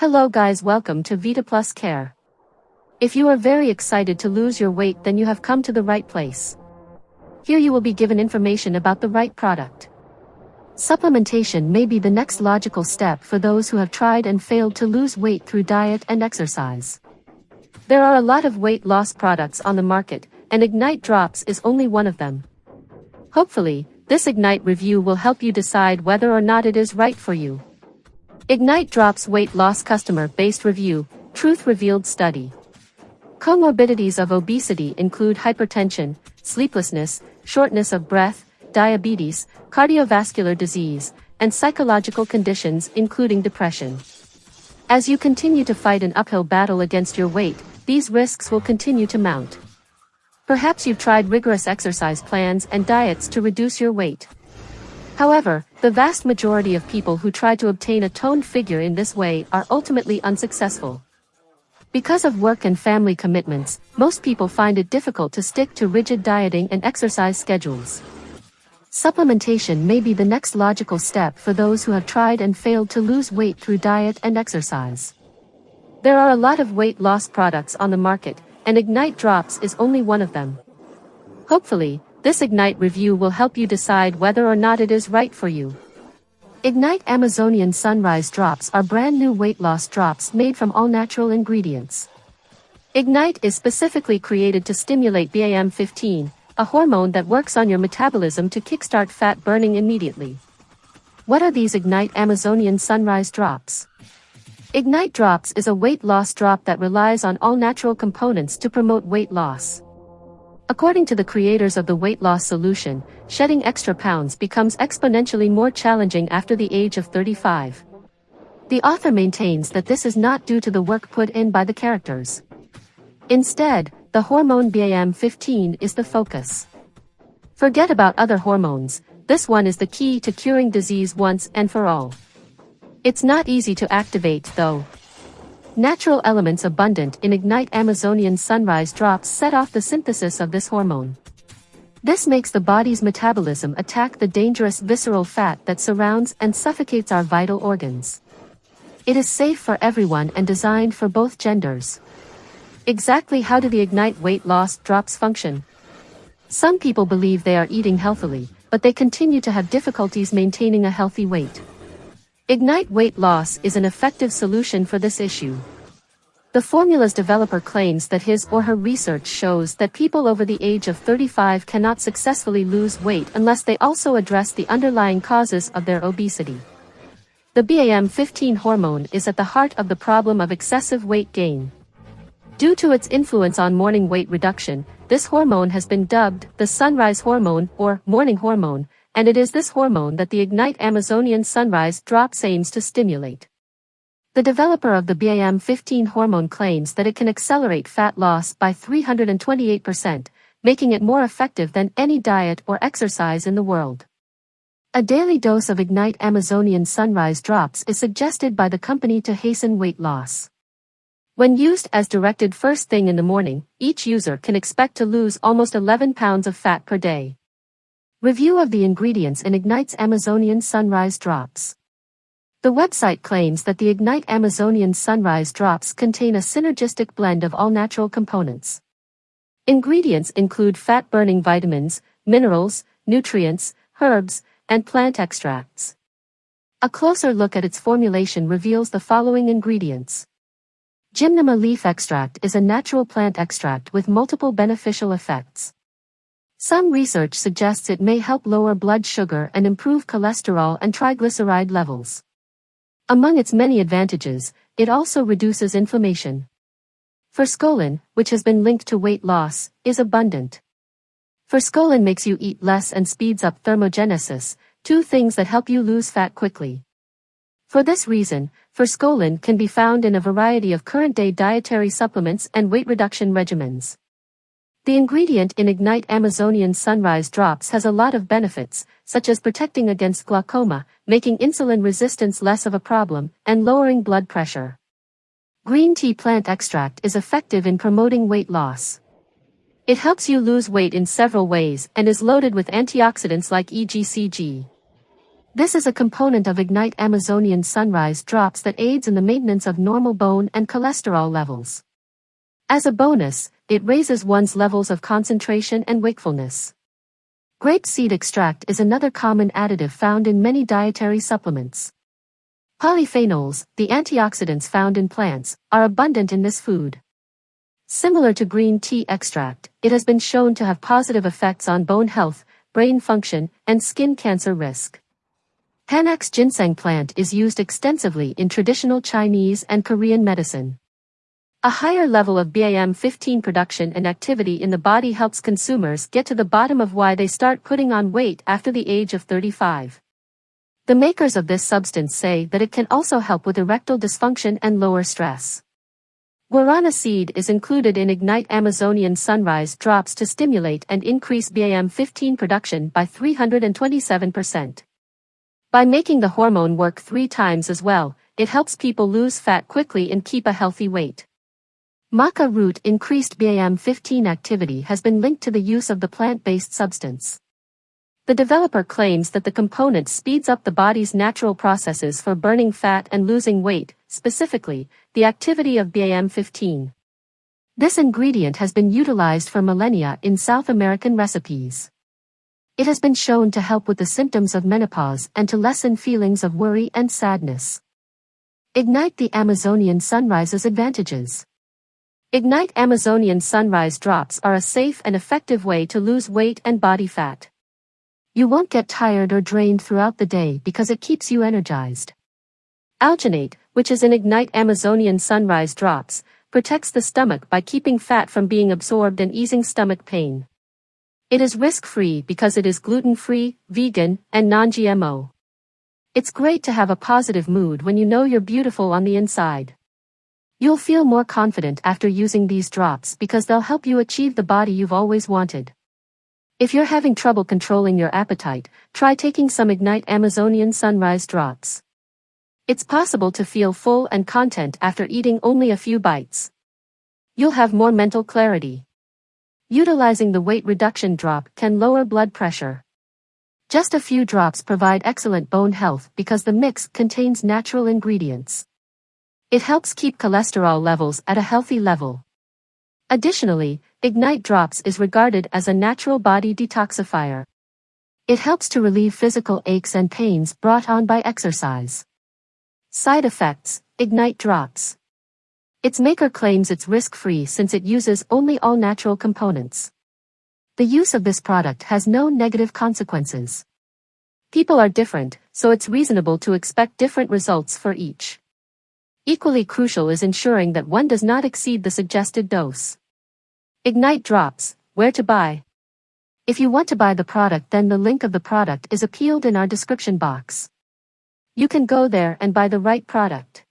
Hello guys welcome to Vita Plus Care. If you are very excited to lose your weight then you have come to the right place. Here you will be given information about the right product. Supplementation may be the next logical step for those who have tried and failed to lose weight through diet and exercise. There are a lot of weight loss products on the market, and Ignite Drops is only one of them. Hopefully, this Ignite review will help you decide whether or not it is right for you. Ignite Drops Weight Loss Customer-Based Review, Truth Revealed Study. Comorbidities of obesity include hypertension, sleeplessness, shortness of breath, diabetes, cardiovascular disease, and psychological conditions including depression. As you continue to fight an uphill battle against your weight, these risks will continue to mount. Perhaps you've tried rigorous exercise plans and diets to reduce your weight. However, the vast majority of people who try to obtain a toned figure in this way are ultimately unsuccessful. Because of work and family commitments, most people find it difficult to stick to rigid dieting and exercise schedules. Supplementation may be the next logical step for those who have tried and failed to lose weight through diet and exercise. There are a lot of weight loss products on the market, and Ignite Drops is only one of them. Hopefully, this Ignite review will help you decide whether or not it is right for you. Ignite Amazonian Sunrise Drops are brand new weight loss drops made from all natural ingredients. Ignite is specifically created to stimulate BAM15, a hormone that works on your metabolism to kickstart fat burning immediately. What are these Ignite Amazonian Sunrise Drops? Ignite Drops is a weight loss drop that relies on all natural components to promote weight loss. According to the creators of the weight loss solution, shedding extra pounds becomes exponentially more challenging after the age of 35. The author maintains that this is not due to the work put in by the characters. Instead, the hormone BAM15 is the focus. Forget about other hormones, this one is the key to curing disease once and for all. It's not easy to activate though. Natural elements abundant in Ignite Amazonian sunrise drops set off the synthesis of this hormone. This makes the body's metabolism attack the dangerous visceral fat that surrounds and suffocates our vital organs. It is safe for everyone and designed for both genders. Exactly how do the Ignite weight loss drops function? Some people believe they are eating healthily, but they continue to have difficulties maintaining a healthy weight. Ignite Weight Loss is an effective solution for this issue. The formula's developer claims that his or her research shows that people over the age of 35 cannot successfully lose weight unless they also address the underlying causes of their obesity. The BAM15 hormone is at the heart of the problem of excessive weight gain. Due to its influence on morning weight reduction, this hormone has been dubbed the sunrise hormone or morning hormone, and it is this hormone that the Ignite Amazonian Sunrise drops aims to stimulate. The developer of the BAM15 hormone claims that it can accelerate fat loss by 328%, making it more effective than any diet or exercise in the world. A daily dose of Ignite Amazonian Sunrise drops is suggested by the company to hasten weight loss. When used as directed first thing in the morning, each user can expect to lose almost 11 pounds of fat per day. Review of the ingredients in Ignite's Amazonian Sunrise Drops. The website claims that the Ignite Amazonian Sunrise Drops contain a synergistic blend of all natural components. Ingredients include fat-burning vitamins, minerals, nutrients, herbs, and plant extracts. A closer look at its formulation reveals the following ingredients. Gymnema leaf extract is a natural plant extract with multiple beneficial effects. Some research suggests it may help lower blood sugar and improve cholesterol and triglyceride levels. Among its many advantages, it also reduces inflammation. Forskolin, which has been linked to weight loss, is abundant. Forskolin makes you eat less and speeds up thermogenesis, two things that help you lose fat quickly. For this reason, forskolin can be found in a variety of current-day dietary supplements and weight reduction regimens. The ingredient in Ignite Amazonian Sunrise Drops has a lot of benefits, such as protecting against glaucoma, making insulin resistance less of a problem, and lowering blood pressure. Green tea plant extract is effective in promoting weight loss. It helps you lose weight in several ways and is loaded with antioxidants like EGCG. This is a component of Ignite Amazonian Sunrise Drops that aids in the maintenance of normal bone and cholesterol levels. As a bonus, it raises one's levels of concentration and wakefulness. Grape seed extract is another common additive found in many dietary supplements. Polyphenols, the antioxidants found in plants, are abundant in this food. Similar to green tea extract, it has been shown to have positive effects on bone health, brain function, and skin cancer risk. Panax ginseng plant is used extensively in traditional Chinese and Korean medicine. A higher level of BAM15 production and activity in the body helps consumers get to the bottom of why they start putting on weight after the age of 35. The makers of this substance say that it can also help with erectile dysfunction and lower stress. Guarana seed is included in Ignite Amazonian Sunrise drops to stimulate and increase BAM15 production by 327%. By making the hormone work three times as well, it helps people lose fat quickly and keep a healthy weight. Maca root increased BAM15 activity has been linked to the use of the plant-based substance. The developer claims that the component speeds up the body's natural processes for burning fat and losing weight, specifically, the activity of BAM15. This ingredient has been utilized for millennia in South American recipes. It has been shown to help with the symptoms of menopause and to lessen feelings of worry and sadness. Ignite the Amazonian Sunrise's advantages. Ignite Amazonian Sunrise Drops are a safe and effective way to lose weight and body fat. You won't get tired or drained throughout the day because it keeps you energized. Alginate, which is in Ignite Amazonian Sunrise Drops, protects the stomach by keeping fat from being absorbed and easing stomach pain. It is risk-free because it is gluten-free, vegan, and non-GMO. It's great to have a positive mood when you know you're beautiful on the inside. You'll feel more confident after using these drops because they'll help you achieve the body you've always wanted. If you're having trouble controlling your appetite, try taking some Ignite Amazonian Sunrise drops. It's possible to feel full and content after eating only a few bites. You'll have more mental clarity. Utilizing the weight reduction drop can lower blood pressure. Just a few drops provide excellent bone health because the mix contains natural ingredients. It helps keep cholesterol levels at a healthy level. Additionally, Ignite Drops is regarded as a natural body detoxifier. It helps to relieve physical aches and pains brought on by exercise. Side effects, Ignite Drops. Its maker claims it's risk-free since it uses only all-natural components. The use of this product has no negative consequences. People are different, so it's reasonable to expect different results for each. Equally crucial is ensuring that one does not exceed the suggested dose. Ignite drops, where to buy. If you want to buy the product then the link of the product is appealed in our description box. You can go there and buy the right product.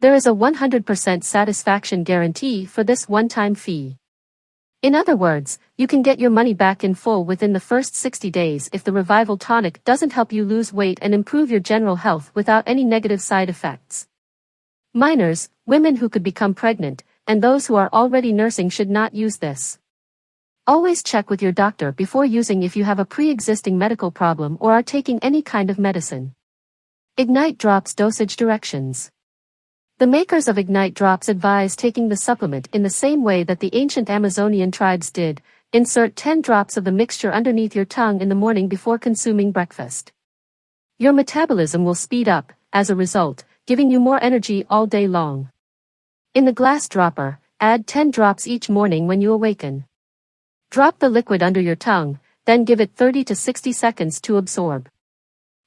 There is a 100% satisfaction guarantee for this one-time fee. In other words, you can get your money back in full within the first 60 days if the Revival Tonic doesn't help you lose weight and improve your general health without any negative side effects. Minors, women who could become pregnant, and those who are already nursing should not use this. Always check with your doctor before using if you have a pre-existing medical problem or are taking any kind of medicine. Ignite Drops Dosage Directions The makers of Ignite Drops advise taking the supplement in the same way that the ancient Amazonian tribes did, insert 10 drops of the mixture underneath your tongue in the morning before consuming breakfast. Your metabolism will speed up, as a result, giving you more energy all day long. In the glass dropper, add 10 drops each morning when you awaken. Drop the liquid under your tongue, then give it 30 to 60 seconds to absorb.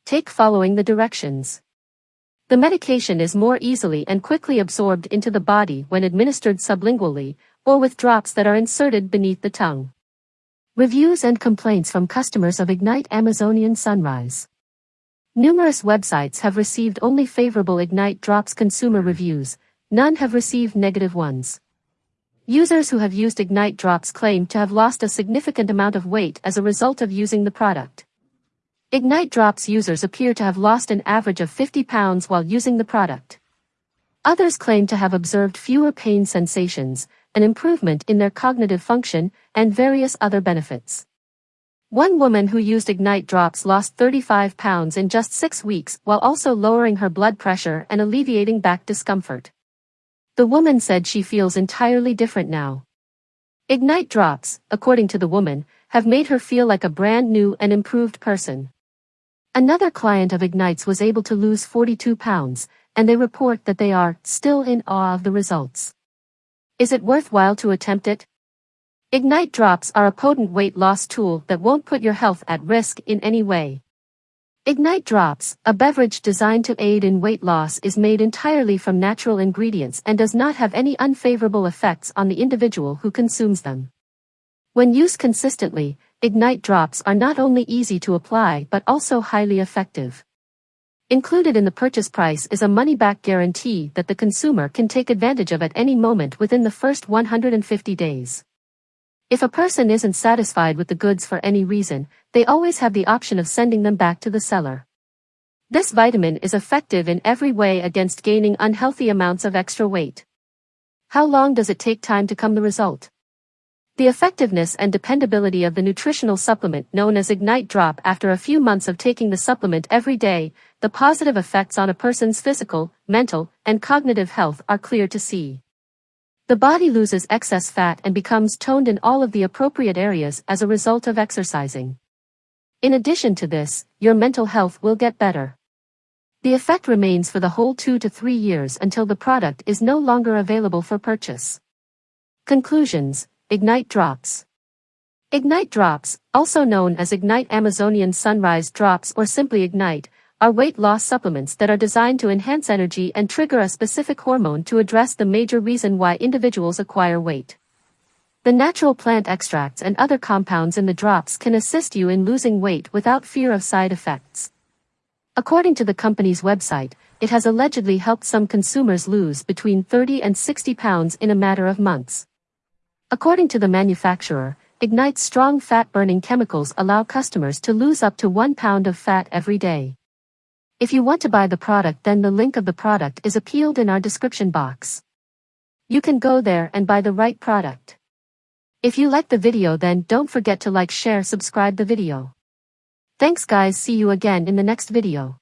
Take following the directions. The medication is more easily and quickly absorbed into the body when administered sublingually, or with drops that are inserted beneath the tongue. Reviews and complaints from customers of Ignite Amazonian Sunrise. Numerous websites have received only favorable Ignite Drops consumer reviews, none have received negative ones. Users who have used Ignite Drops claim to have lost a significant amount of weight as a result of using the product. Ignite Drops users appear to have lost an average of 50 pounds while using the product. Others claim to have observed fewer pain sensations, an improvement in their cognitive function, and various other benefits. One woman who used Ignite drops lost 35 pounds in just six weeks while also lowering her blood pressure and alleviating back discomfort. The woman said she feels entirely different now. Ignite drops, according to the woman, have made her feel like a brand new and improved person. Another client of Ignite's was able to lose 42 pounds, and they report that they are still in awe of the results. Is it worthwhile to attempt it? Ignite drops are a potent weight loss tool that won't put your health at risk in any way. Ignite Drops, a beverage designed to aid in weight loss is made entirely from natural ingredients and does not have any unfavorable effects on the individual who consumes them. When used consistently, Ignite Drops are not only easy to apply but also highly effective. Included in the purchase price is a money-back guarantee that the consumer can take advantage of at any moment within the first 150 days. If a person isn't satisfied with the goods for any reason, they always have the option of sending them back to the seller. This vitamin is effective in every way against gaining unhealthy amounts of extra weight. How long does it take time to come the result? The effectiveness and dependability of the nutritional supplement known as Ignite Drop after a few months of taking the supplement every day, the positive effects on a person's physical, mental, and cognitive health are clear to see. The body loses excess fat and becomes toned in all of the appropriate areas as a result of exercising. In addition to this, your mental health will get better. The effect remains for the whole two to three years until the product is no longer available for purchase. Conclusions Ignite Drops Ignite Drops, also known as Ignite Amazonian Sunrise Drops or simply Ignite, are weight loss supplements that are designed to enhance energy and trigger a specific hormone to address the major reason why individuals acquire weight. The natural plant extracts and other compounds in the drops can assist you in losing weight without fear of side effects. According to the company's website, it has allegedly helped some consumers lose between 30 and 60 pounds in a matter of months. According to the manufacturer, Ignite's strong fat-burning chemicals allow customers to lose up to 1 pound of fat every day. If you want to buy the product then the link of the product is appealed in our description box. You can go there and buy the right product. If you like the video then don't forget to like share subscribe the video. Thanks guys see you again in the next video.